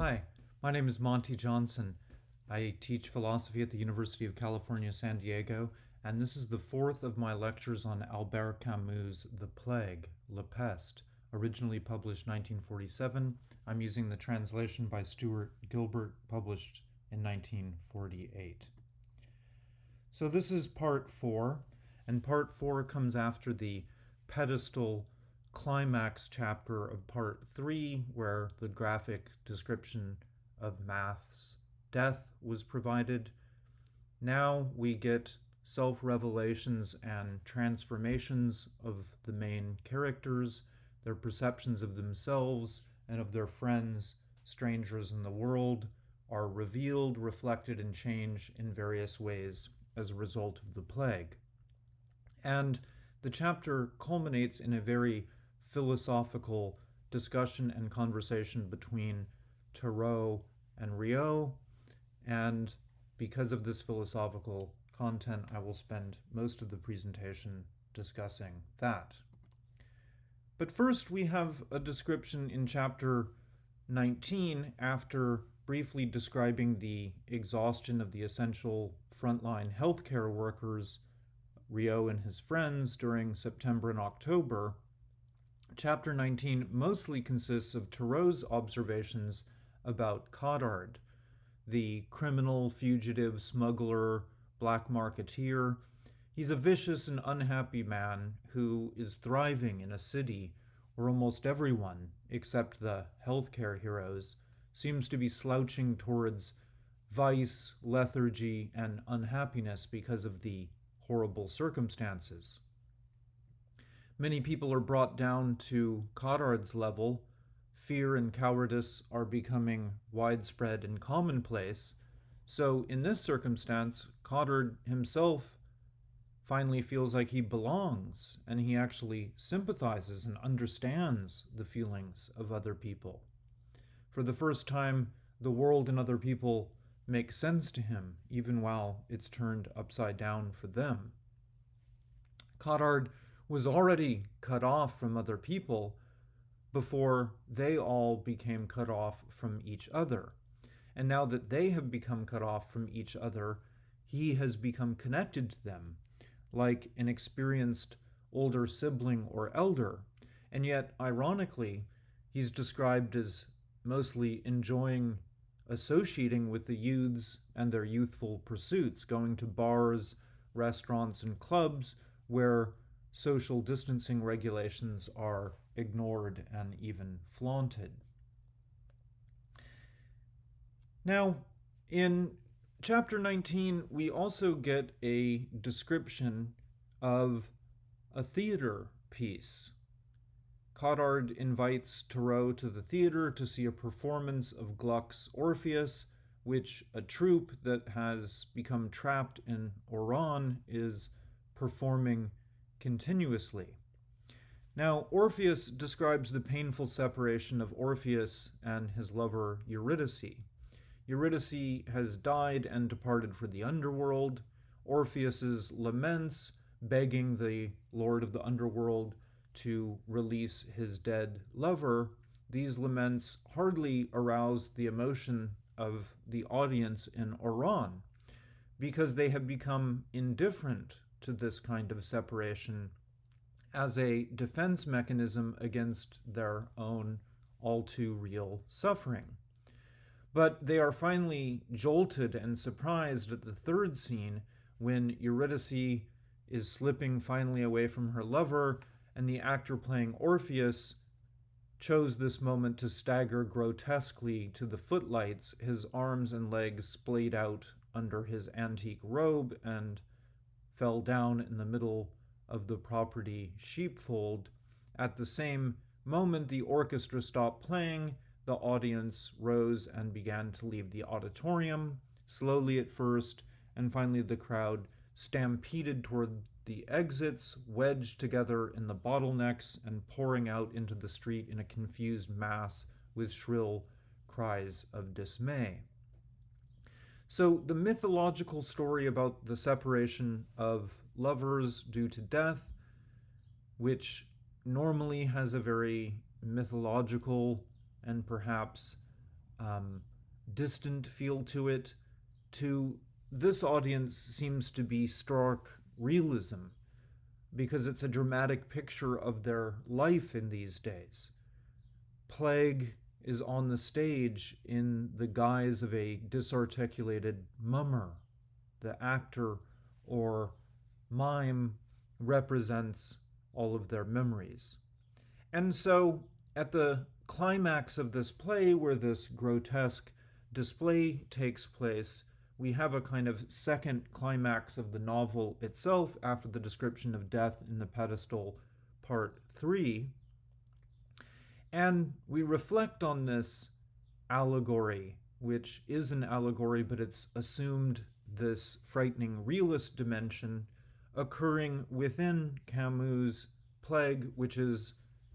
Hi, my name is Monty Johnson. I teach philosophy at the University of California, San Diego, and this is the fourth of my lectures on Albert Camus' The Plague, La Peste, originally published 1947. I'm using the translation by Stuart Gilbert, published in 1948. So this is part four, and part four comes after the pedestal climax chapter of part three, where the graphic description of Math's death was provided. Now we get self revelations and transformations of the main characters, their perceptions of themselves and of their friends, strangers in the world, are revealed, reflected, and changed in various ways as a result of the plague. And the chapter culminates in a very philosophical discussion and conversation between Tarrou and Rieux. And because of this philosophical content, I will spend most of the presentation discussing that. But first, we have a description in chapter 19 after briefly describing the exhaustion of the essential frontline healthcare workers, Rieux and his friends, during September and October chapter 19 mostly consists of Tarrou's observations about Cottard, the criminal, fugitive, smuggler, black marketeer. He's a vicious and unhappy man who is thriving in a city where almost everyone, except the healthcare heroes, seems to be slouching towards vice, lethargy, and unhappiness because of the horrible circumstances. Many people are brought down to Cottard's level. Fear and cowardice are becoming widespread and commonplace. So, in this circumstance, Cottard himself finally feels like he belongs and he actually sympathizes and understands the feelings of other people. For the first time, the world and other people make sense to him, even while it's turned upside down for them. Cottard was already cut off from other people before they all became cut off from each other. And now that they have become cut off from each other, he has become connected to them, like an experienced older sibling or elder. And yet, ironically, he's described as mostly enjoying associating with the youths and their youthful pursuits, going to bars, restaurants, and clubs where social distancing regulations are ignored and even flaunted. Now, in chapter 19, we also get a description of a theater piece. Cottard invites Tarrou to the theater to see a performance of Gluck's Orpheus, which a troupe that has become trapped in Oran is performing continuously. Now, Orpheus describes the painful separation of Orpheus and his lover Eurydice. Eurydice has died and departed for the underworld. Orpheus's laments, begging the lord of the underworld to release his dead lover, these laments hardly arouse the emotion of the audience in Oran because they have become indifferent to this kind of separation as a defense mechanism against their own all too real suffering. But they are finally jolted and surprised at the third scene when Eurydice is slipping finally away from her lover, and the actor playing Orpheus chose this moment to stagger grotesquely to the footlights, his arms and legs splayed out under his antique robe and fell down in the middle of the property sheepfold. At the same moment the orchestra stopped playing, the audience rose and began to leave the auditorium, slowly at first, and finally the crowd stampeded toward the exits, wedged together in the bottlenecks, and pouring out into the street in a confused mass with shrill cries of dismay. So, the mythological story about the separation of lovers due to death, which normally has a very mythological and perhaps um, distant feel to it. To this audience seems to be stark realism because it's a dramatic picture of their life in these days. Plague is on the stage in the guise of a disarticulated mummer. The actor or mime represents all of their memories. And so, at the climax of this play, where this grotesque display takes place, we have a kind of second climax of the novel itself after the description of death in the pedestal, part three. And we reflect on this allegory, which is an allegory, but it's assumed this frightening realist dimension occurring within Camus' plague, which is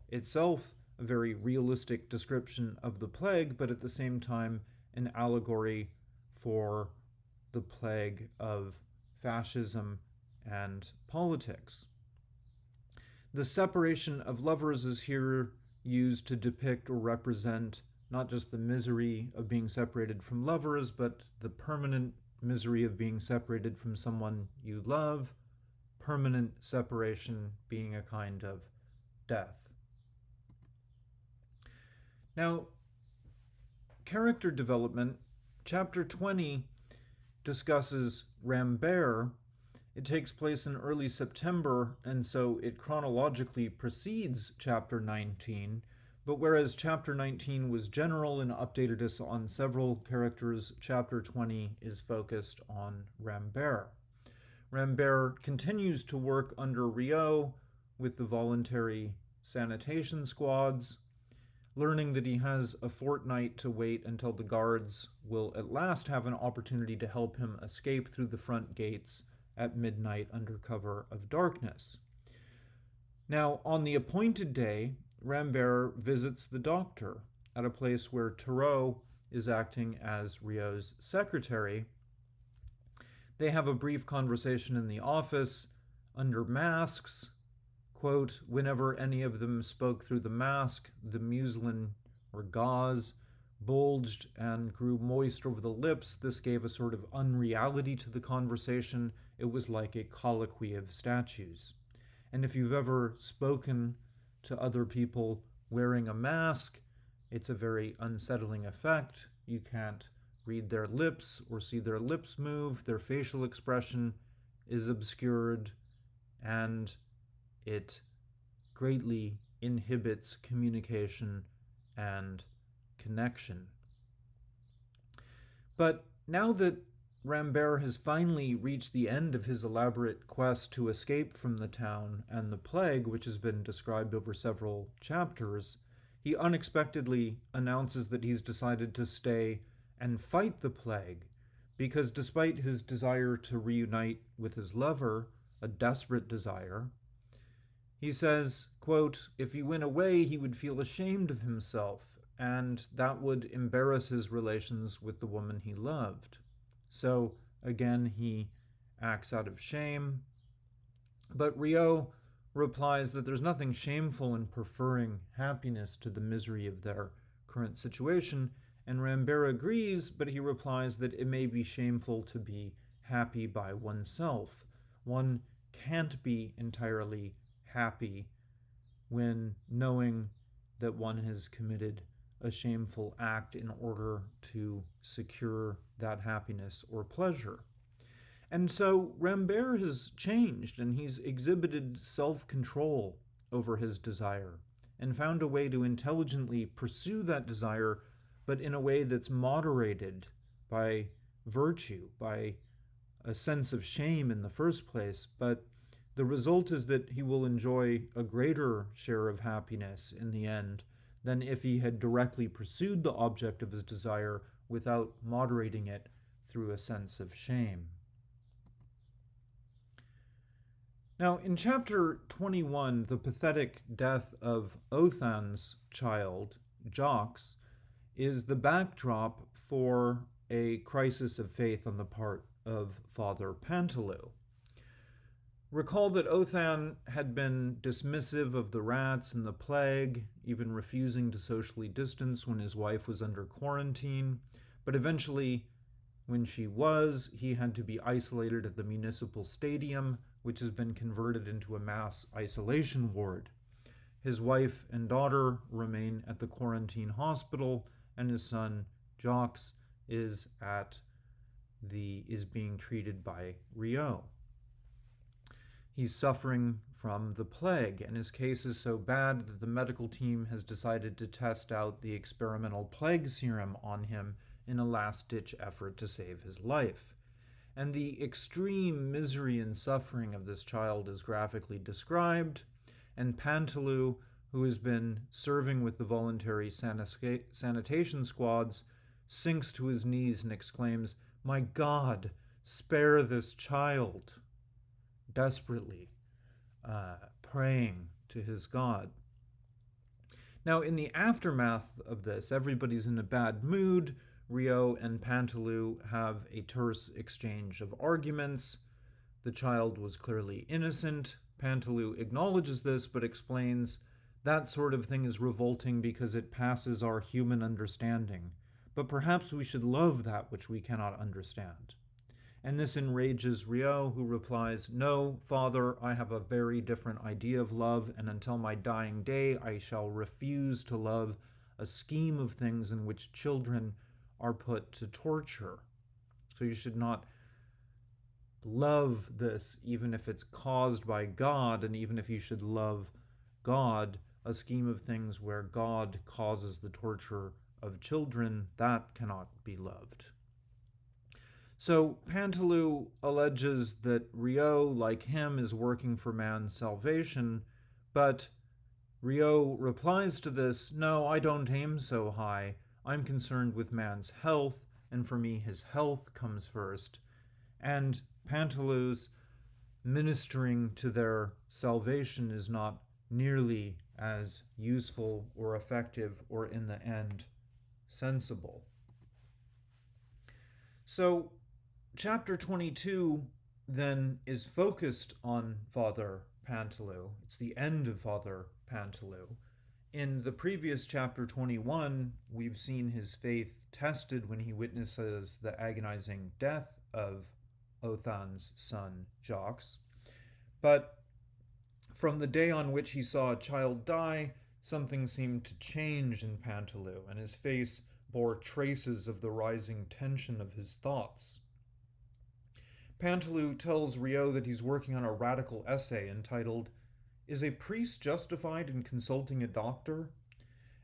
itself a very realistic description of the plague, but at the same time an allegory for the plague of fascism and politics. The separation of lovers is here used to depict or represent not just the misery of being separated from lovers, but the permanent misery of being separated from someone you love, permanent separation being a kind of death. Now, character development, chapter 20 discusses Rambert. It takes place in early September, and so it chronologically precedes chapter 19. But whereas chapter 19 was general and updated us on several characters, chapter 20 is focused on Rambert. Rambert continues to work under Rieux with the voluntary sanitation squads, learning that he has a fortnight to wait until the guards will at last have an opportunity to help him escape through the front gates at midnight under cover of darkness. Now, on the appointed day, Rambert visits the doctor at a place where Tarrou is acting as Rieux's secretary. They have a brief conversation in the office under masks quote, whenever any of them spoke through the mask, the muslin or gauze bulged and grew moist over the lips. This gave a sort of unreality to the conversation. It was like a colloquy of statues. And if you've ever spoken to other people wearing a mask, it's a very unsettling effect. You can't read their lips or see their lips move, their facial expression is obscured, and it greatly inhibits communication and connection. But now that Rambert has finally reached the end of his elaborate quest to escape from the town and the plague, which has been described over several chapters, he unexpectedly announces that he's decided to stay and fight the plague, because despite his desire to reunite with his lover, a desperate desire, he says, quote, if he went away, he would feel ashamed of himself, and that would embarrass his relations with the woman he loved. So, again, he acts out of shame. But Rieux replies that there's nothing shameful in preferring happiness to the misery of their current situation, and Rambert agrees, but he replies that it may be shameful to be happy by oneself. One can't be entirely happy when knowing that one has committed a shameful act in order to secure that happiness or pleasure. And so Rambert has changed and he's exhibited self control over his desire and found a way to intelligently pursue that desire, but in a way that's moderated by virtue, by a sense of shame in the first place, but the result is that he will enjoy a greater share of happiness in the end than if he had directly pursued the object of his desire without moderating it through a sense of shame. Now, in chapter 21, the pathetic death of Othon's child, Jacques, is the backdrop for a crisis of faith on the part of Father Paneloux. Recall that Othon had been dismissive of the rats and the plague, even refusing to socially distance when his wife was under quarantine, but eventually, when she was, he had to be isolated at the municipal stadium, which has been converted into a mass isolation ward. His wife and daughter remain at the quarantine hospital, and his son, Jacques, is at the is being treated by Rieux. He's suffering from the plague, and his case is so bad that the medical team has decided to test out the experimental plague serum on him in a last ditch effort to save his life. And the extreme misery and suffering of this child is graphically described, and Paneloux, who has been serving with the voluntary sanitation squads, sinks to his knees and exclaims, My God, spare this child! Desperately uh, praying to his God. Now, in the aftermath of this, everybody's in a bad mood. Rieux and Paneloux have a terse exchange of arguments. The child was clearly innocent. Paneloux acknowledges this but explains that sort of thing is revolting because it passes our human understanding. But perhaps we should love that which we cannot understand and this enrages Rieux, who replies, No, father, I have a very different idea of love, and until my dying day I shall refuse to love a scheme of things in which children are put to torture. So you should not love this, even if it's caused by God, and even if you should love God, a scheme of things where God causes the torture of children, that cannot be loved. So Paneloux alleges that Rieux, like him, is working for man's salvation, but Rieux replies to this, No, I don't aim so high. I'm concerned with man's health, and for me his health comes first. And Paneloux's ministering to their salvation is not nearly as useful or effective or in the end sensible. So chapter 22 then is focused on Father Paneloux. It's the end of Father Paneloux. In the previous chapter 21, we've seen his faith tested when he witnesses the agonizing death of Othon's son, Jacques. But from the day on which he saw a child die, something seemed to change in Paneloux, and his face bore traces of the rising tension of his thoughts. Paneloux tells Rieux that he's working on a radical essay entitled, Is a Priest Justified in Consulting a Doctor?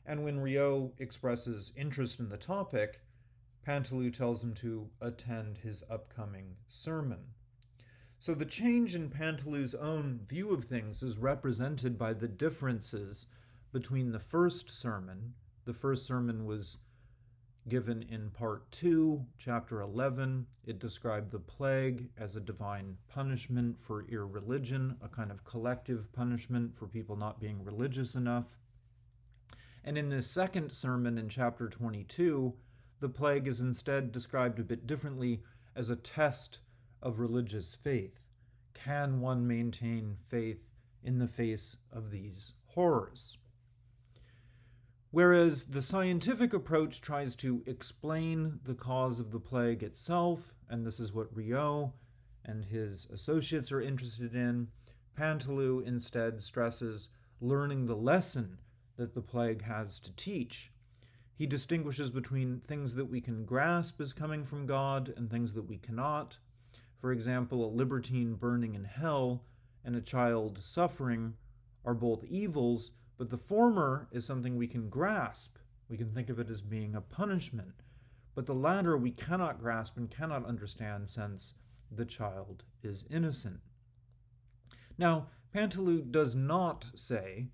And when Rieux expresses interest in the topic, Paneloux tells him to attend his upcoming sermon. So the change in Paneloux's own view of things is represented by the differences between the first sermon. The first sermon was given in part 2, chapter 11. It described the plague as a divine punishment for irreligion, a kind of collective punishment for people not being religious enough. And in this second sermon in chapter 22, the plague is instead described a bit differently as a test of religious faith. Can one maintain faith in the face of these horrors? Whereas the scientific approach tries to explain the cause of the plague itself, and this is what Rieux and his associates are interested in, Paneloux instead stresses learning the lesson that the plague has to teach. He distinguishes between things that we can grasp as coming from God and things that we cannot. For example, a libertine burning in hell and a child suffering are both evils, but the former is something we can grasp. We can think of it as being a punishment. But the latter we cannot grasp and cannot understand since the child is innocent. Now, Paneloux does not say,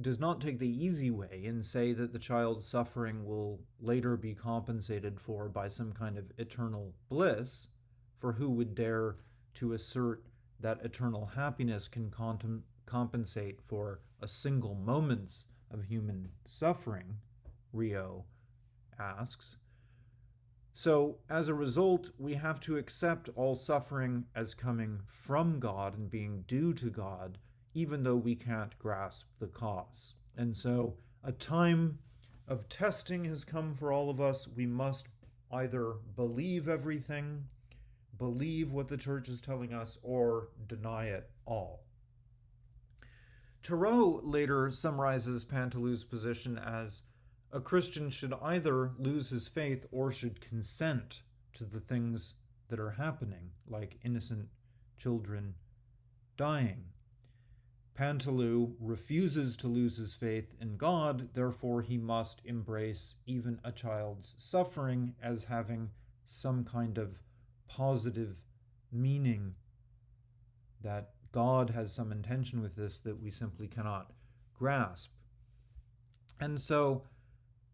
does not take the easy way and say that the child's suffering will later be compensated for by some kind of eternal bliss, for who would dare to assert that eternal happiness can compensate for a single moment of human suffering, Rieux asks. So, as a result, we have to accept all suffering as coming from God and being due to God, even though we can't grasp the cause. And so, a time of testing has come for all of us. We must either believe everything, believe what the church is telling us, or deny it all. Tarrou later summarizes Paneloux's position as a Christian should either lose his faith or should consent to the things that are happening, like innocent children dying. Paneloux refuses to lose his faith in God, therefore, he must embrace even a child's suffering as having some kind of positive meaning that God has some intention with this that we simply cannot grasp. And so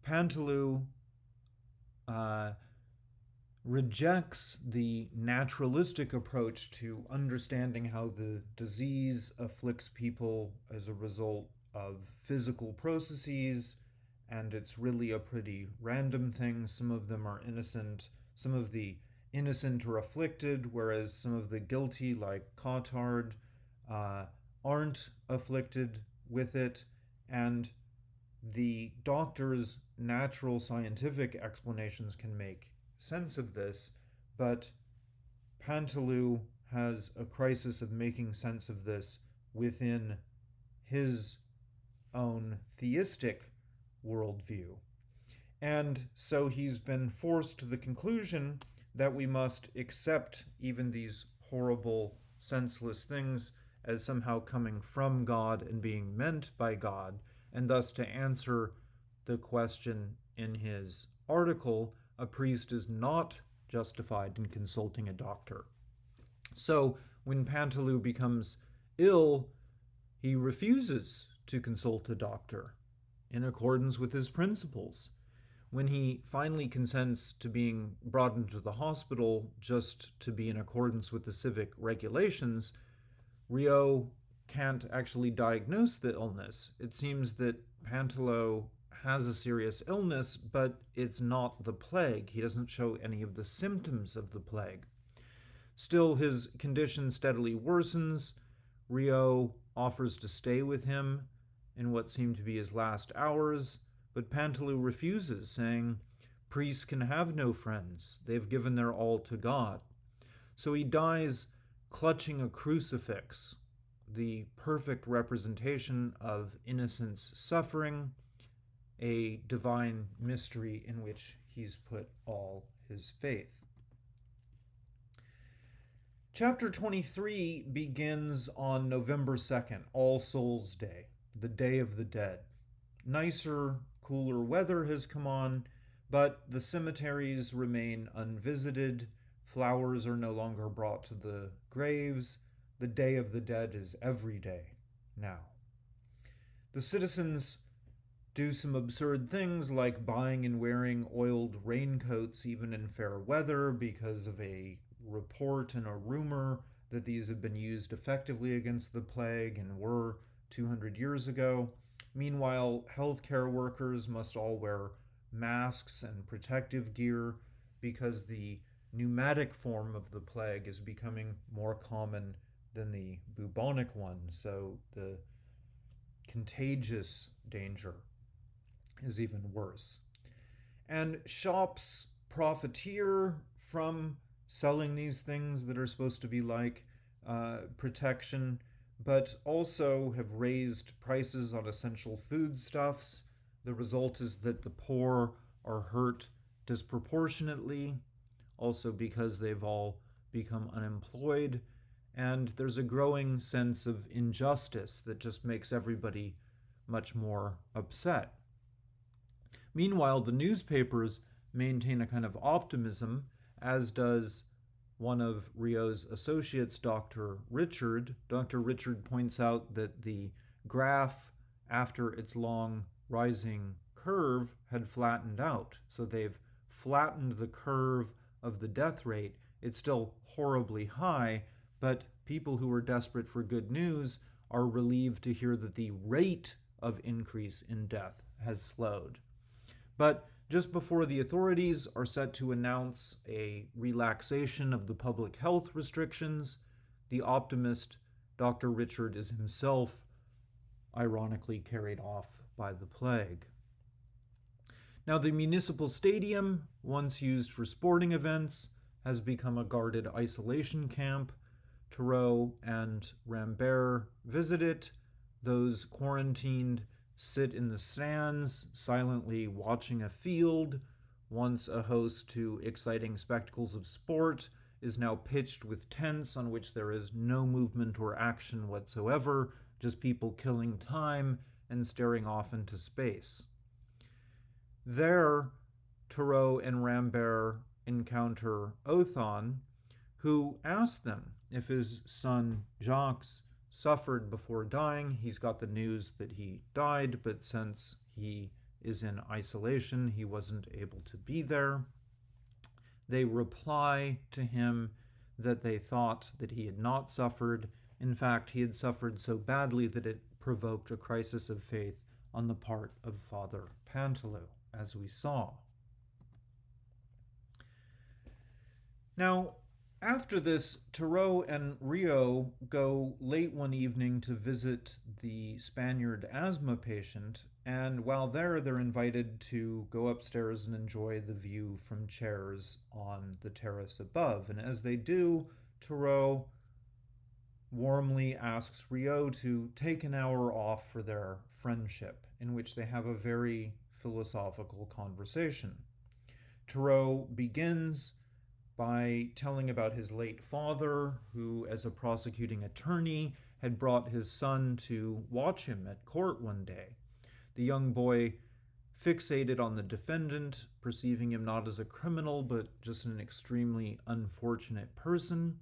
Paneloux uh, rejects the naturalistic approach to understanding how the disease afflicts people as a result of physical processes, and it's really a pretty random thing. Some of them are innocent, some of the innocent are afflicted, whereas some of the guilty, like Cottard, uh, aren't afflicted with it, and the doctor's natural scientific explanations can make sense of this, but Paneloux has a crisis of making sense of this within his own theistic worldview. And so he's been forced to the conclusion that we must accept even these horrible, senseless things as somehow coming from God and being meant by God, and thus to answer the question in his article, a priest is not justified in consulting a doctor. So when Paneloux becomes ill, he refuses to consult a doctor in accordance with his principles. When he finally consents to being brought into the hospital just to be in accordance with the civic regulations, Rieux can't actually diagnose the illness. It seems that Paneloux has a serious illness, but it's not the plague. He doesn't show any of the symptoms of the plague. Still, his condition steadily worsens. Rieux offers to stay with him in what seem to be his last hours, but Paneloux refuses, saying, Priests can have no friends. They've given their all to God. So he dies clutching a crucifix, the perfect representation of innocence suffering a divine mystery in which he's put all his faith. Chapter 23 begins on November 2nd, All Souls Day, the Day of the Dead. Nicer, cooler weather has come on, but the cemeteries remain unvisited. Flowers are no longer brought to the graves. The Day of the Dead is every day now. The citizens do some absurd things like buying and wearing oiled raincoats even in fair weather because of a report and a rumor that these have been used effectively against the plague and were 200 years ago. Meanwhile, healthcare workers must all wear masks and protective gear because the pneumatic form of the plague is becoming more common than the bubonic one, so the contagious danger is even worse. And shops profiteer from selling these things that are supposed to be like uh, protection, but also have raised prices on essential foodstuffs. The result is that the poor are hurt disproportionately, also because they've all become unemployed. And there's a growing sense of injustice that just makes everybody much more upset. Meanwhile, the newspapers maintain a kind of optimism, as does one of Rieux's associates, Dr. Richard. Dr. Richard points out that the graph, after its long rising curve, had flattened out. So they've flattened the curve of the death rate. It's still horribly high, but people who are desperate for good news are relieved to hear that the rate of increase in death has slowed. But just before the authorities are set to announce a relaxation of the public health restrictions, the optimist Dr. Richard is himself ironically carried off by the plague. Now, the municipal stadium, once used for sporting events, has become a guarded isolation camp. Tarrou and Rambert visit it. Those quarantined sit in the stands, silently watching a field. Once a host to exciting spectacles of sport, is now pitched with tents on which there is no movement or action whatsoever, just people killing time and staring off into space. There, Tarrou and Rambert encounter Othon, who asks them if his son Jacques suffered before dying. He's got the news that he died, but since he is in isolation, he wasn't able to be there. They reply to him that they thought that he had not suffered. In fact, he had suffered so badly that it provoked a crisis of faith on the part of Father Paneloux, as we saw. Now, after this, Tarrou and Rieux go late one evening to visit the Spaniard asthma patient, and while there, they're invited to go upstairs and enjoy the view from chairs on the terrace above. And as they do, Tarrou warmly asks Rieux to take an hour off for their friendship, in which they have a very philosophical conversation. Tarrou begins by telling about his late father, who, as a prosecuting attorney, had brought his son to watch him at court one day. The young boy fixated on the defendant, perceiving him not as a criminal, but just an extremely unfortunate person.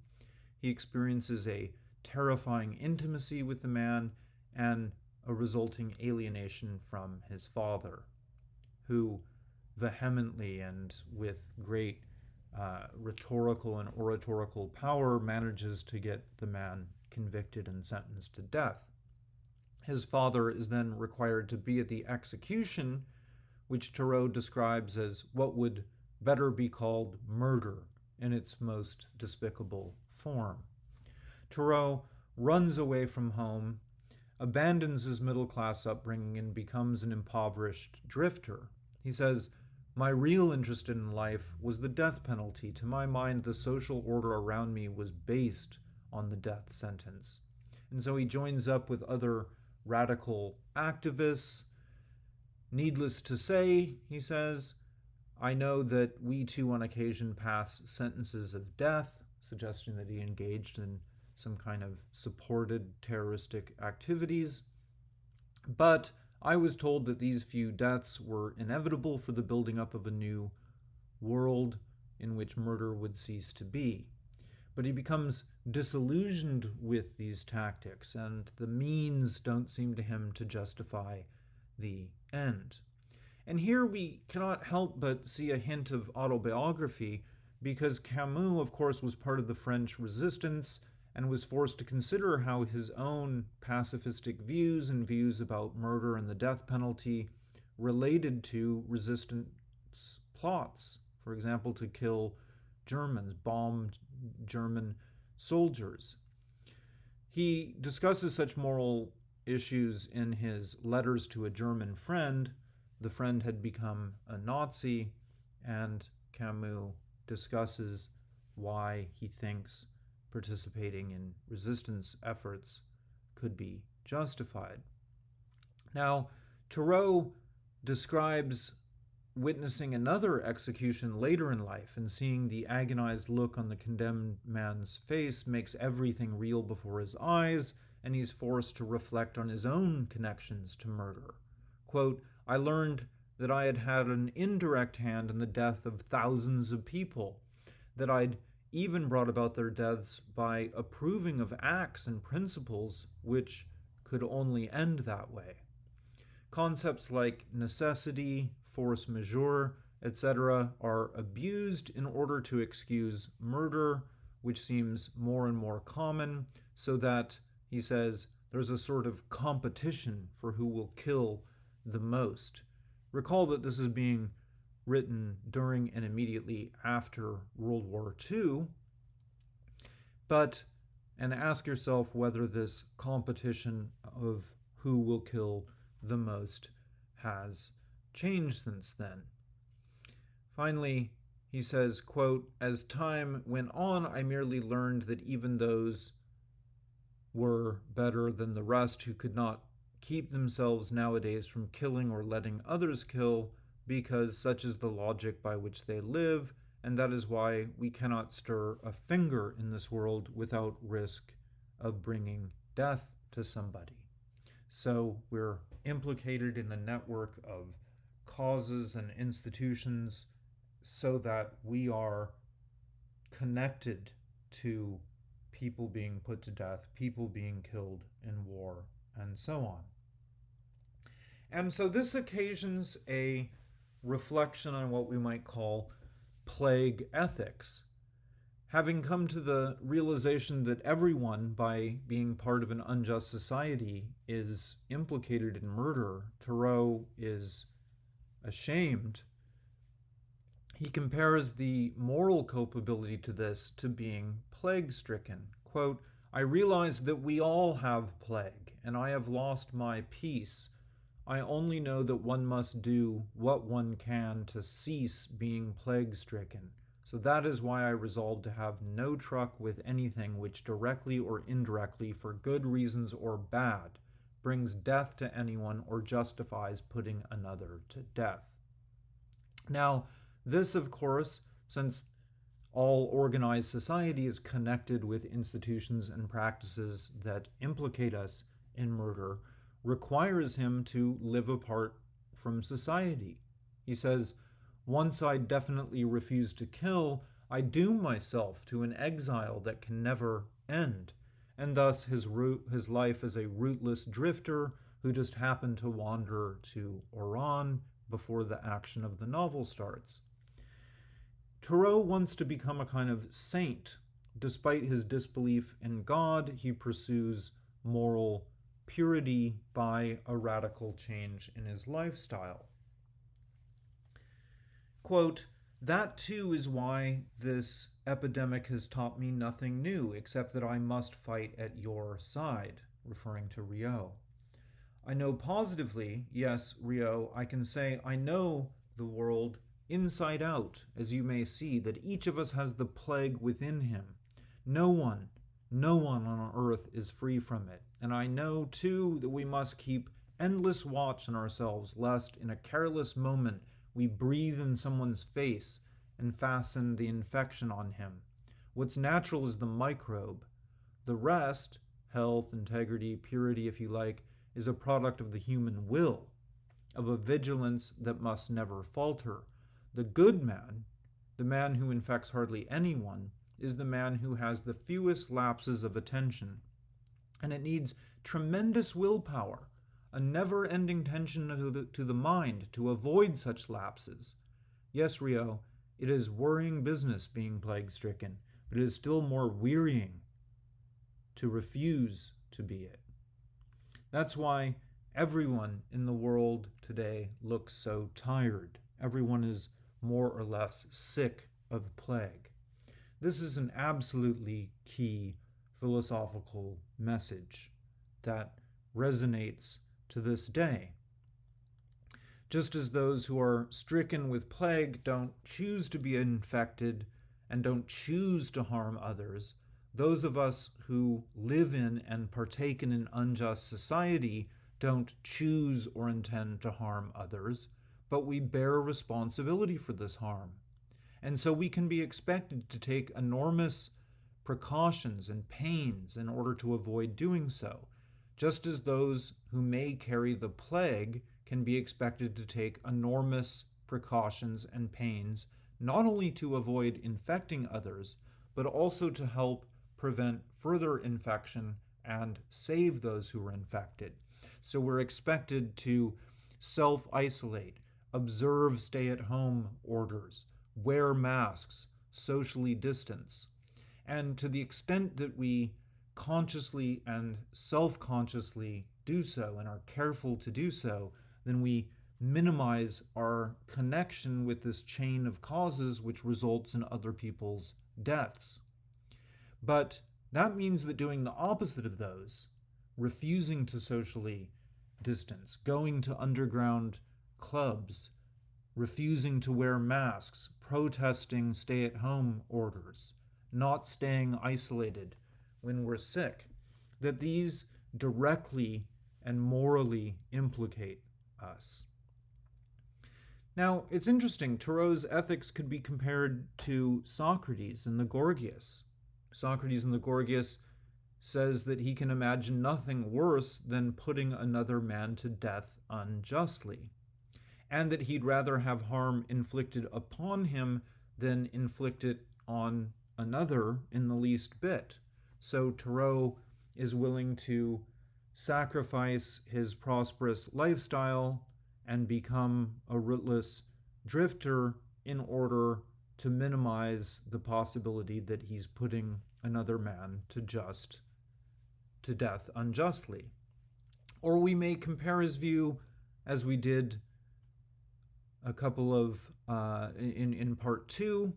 He experiences a terrifying intimacy with the man and a resulting alienation from his father, who vehemently and with great uh, rhetorical and oratorical power manages to get the man convicted and sentenced to death. His father is then required to be at the execution, which Tarrou describes as what would better be called murder in its most despicable form. Tarrou runs away from home, abandons his middle class upbringing, and becomes an impoverished drifter. He says, my real interest in life was the death penalty. To my mind, the social order around me was based on the death sentence. And so he joins up with other radical activists. Needless to say, he says, I know that we too on occasion pass sentences of death, suggesting that he engaged in some kind of supported terroristic activities. But I was told that these few deaths were inevitable for the building up of a new world in which murder would cease to be. But he becomes disillusioned with these tactics, and the means don't seem to him to justify the end. And here we cannot help but see a hint of autobiography, because Camus, of course, was part of the French resistance and was forced to consider how his own pacifistic views and views about murder and the death penalty related to resistance plots. For example, to kill Germans, bombed German soldiers. He discusses such moral issues in his letters to a German friend. The friend had become a Nazi, and Camus discusses why he thinks participating in resistance efforts could be justified. Now, Tarrou describes witnessing another execution later in life and seeing the agonized look on the condemned man's face makes everything real before his eyes, and he's forced to reflect on his own connections to murder. Quote, I learned that I had had an indirect hand in the death of thousands of people, that I'd even brought about their deaths by approving of acts and principles which could only end that way. Concepts like necessity, force majeure, etc., are abused in order to excuse murder, which seems more and more common, so that, he says, there's a sort of competition for who will kill the most. Recall that this is being written during and immediately after World War II. But, and ask yourself whether this competition of who will kill the most has changed since then. Finally, he says, quote, As time went on, I merely learned that even those were better than the rest who could not keep themselves nowadays from killing or letting others kill, because such is the logic by which they live, and that is why we cannot stir a finger in this world without risk of bringing death to somebody. So we're implicated in a network of causes and institutions so that we are connected to people being put to death, people being killed in war, and so on. And so this occasions a reflection on what we might call plague ethics. Having come to the realization that everyone, by being part of an unjust society, is implicated in murder, Tarrou is ashamed. He compares the moral culpability to this to being plague stricken. Quote, I realize that we all have plague, and I have lost my peace. I only know that one must do what one can to cease being plague stricken. So that is why I resolved to have no truck with anything which directly or indirectly, for good reasons or bad, brings death to anyone or justifies putting another to death. Now, this, of course, since all organized society is connected with institutions and practices that implicate us in murder, requires him to live apart from society. He says, once I definitely refuse to kill, I doom myself to an exile that can never end, and thus his, root, his life as a rootless drifter who just happened to wander to Oran before the action of the novel starts. Tarrou wants to become a kind of saint. Despite his disbelief in God, he pursues moral purity by a radical change in his lifestyle. Quote, that too is why this epidemic has taught me nothing new, except that I must fight at your side, referring to Rieux. I know positively, yes, Rieux, I can say I know the world inside out, as you may see, that each of us has the plague within him. No one, no one on earth is free from it. And I know, too, that we must keep endless watch on ourselves, lest in a careless moment we breathe in someone's face and fasten the infection on him. What's natural is the microbe. The rest, health, integrity, purity, if you like, is a product of the human will, of a vigilance that must never falter. The good man, the man who infects hardly anyone, is the man who has the fewest lapses of attention. And it needs tremendous willpower a never ending tension to the, to the mind to avoid such lapses. Yes, Rieux, it is worrying business being plague stricken, but it is still more wearying to refuse to be it. That's why everyone in the world today looks so tired. Everyone is more or less sick of plague. This is an absolutely key philosophical message that resonates to this day. Just as those who are stricken with plague don't choose to be infected and don't choose to harm others, those of us who live in and partake in an unjust society don't choose or intend to harm others, but we bear responsibility for this harm. And so we can be expected to take enormous precautions and pains in order to avoid doing so just as those who may carry the plague can be expected to take enormous precautions and pains not only to avoid infecting others, but also to help prevent further infection and save those who are infected. So we're expected to self isolate, observe stay at home orders, wear masks, socially distance. And to the extent that we consciously and self consciously do so and are careful to do so, then we minimize our connection with this chain of causes which results in other people's deaths. But that means that doing the opposite of those, refusing to socially distance, going to underground clubs, refusing to wear masks, protesting stay at home orders, not staying isolated when we're sick, that these directly and morally implicate us. Now, it's interesting, Tarrou's ethics could be compared to Socrates in the Gorgias. Socrates in the Gorgias says that he can imagine nothing worse than putting another man to death unjustly, and that he'd rather have harm inflicted upon him than inflict it on another in the least bit. So Tarrou is willing to sacrifice his prosperous lifestyle and become a rootless drifter in order to minimize the possibility that he's putting another man to just to death unjustly. Or we may compare his view as we did a couple of uh, in in part two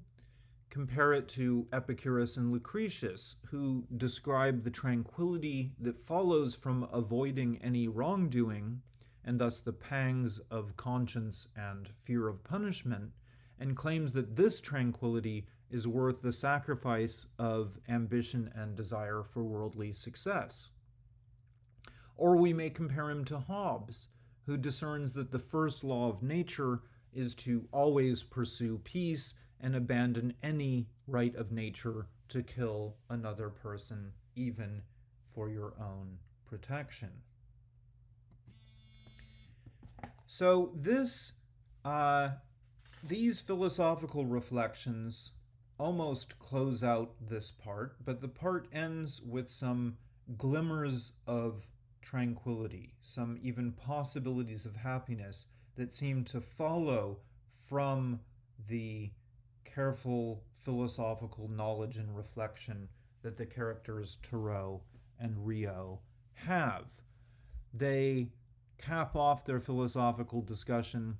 compare it to Epicurus and Lucretius, who describe the tranquility that follows from avoiding any wrongdoing, and thus the pangs of conscience and fear of punishment, and claims that this tranquility is worth the sacrifice of ambition and desire for worldly success. Or we may compare him to Hobbes, who discerns that the first law of nature is to always pursue peace and abandon any right of nature to kill another person, even for your own protection. So this, uh, these philosophical reflections almost close out this part, but the part ends with some glimmers of tranquility, some even possibilities of happiness that seem to follow from the careful philosophical knowledge and reflection that the characters Tarrou and Rieux have. They cap off their philosophical discussion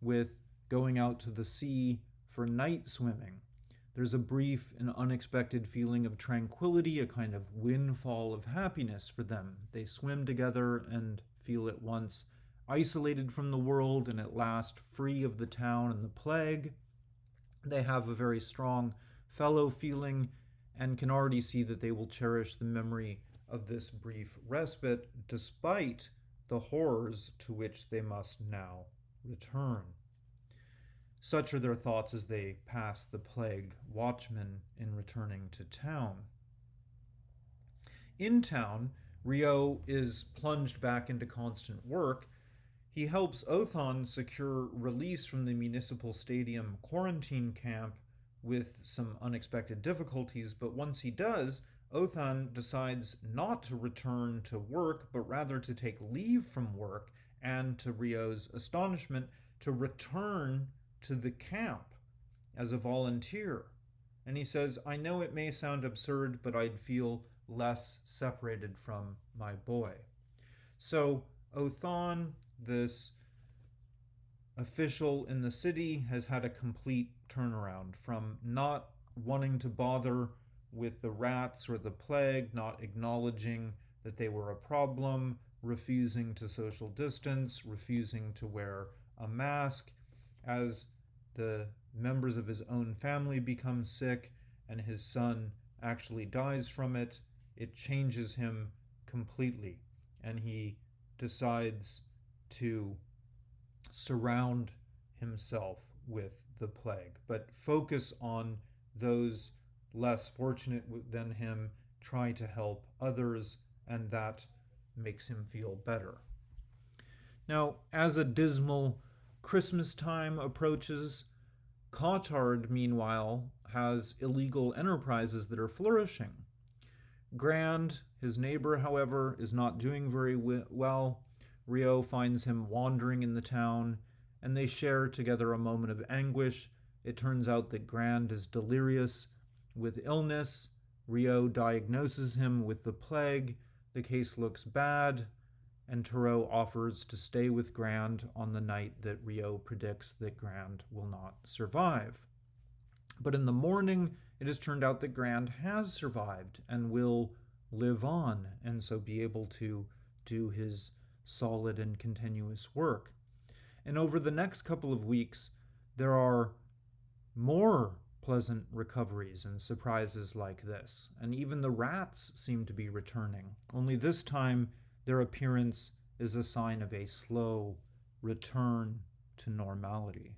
with going out to the sea for night swimming. There's a brief and unexpected feeling of tranquility, a kind of windfall of happiness for them. They swim together and feel at once isolated from the world and at last free of the town and the plague. They have a very strong fellow feeling and can already see that they will cherish the memory of this brief respite despite the horrors to which they must now return. Such are their thoughts as they pass the plague watchmen in returning to town. In town, Rieux is plunged back into constant work he helps Othon secure release from the municipal stadium quarantine camp with some unexpected difficulties, but once he does, Othon decides not to return to work, but rather to take leave from work and, to Rieux's astonishment, to return to the camp as a volunteer. And he says, I know it may sound absurd, but I'd feel less separated from my boy. So Othon this official in the city has had a complete turnaround from not wanting to bother with the rats or the plague, not acknowledging that they were a problem, refusing to social distance, refusing to wear a mask. As the members of his own family become sick and his son actually dies from it, it changes him completely. And he decides to surround himself with the plague, but focus on those less fortunate than him, try to help others, and that makes him feel better. Now, as a dismal Christmas time approaches, Cottard, meanwhile, has illegal enterprises that are flourishing. Grand, his neighbor, however, is not doing very well. Rieux finds him wandering in the town, and they share together a moment of anguish. It turns out that Grand is delirious with illness. Rieux diagnoses him with the plague. The case looks bad. and Tarrou offers to stay with Grand on the night that Rieux predicts that Grand will not survive. But in the morning, it has turned out that Grand has survived and will live on, and so be able to do his solid and continuous work. And over the next couple of weeks, there are more pleasant recoveries and surprises like this. And even the rats seem to be returning, only this time their appearance is a sign of a slow return to normality.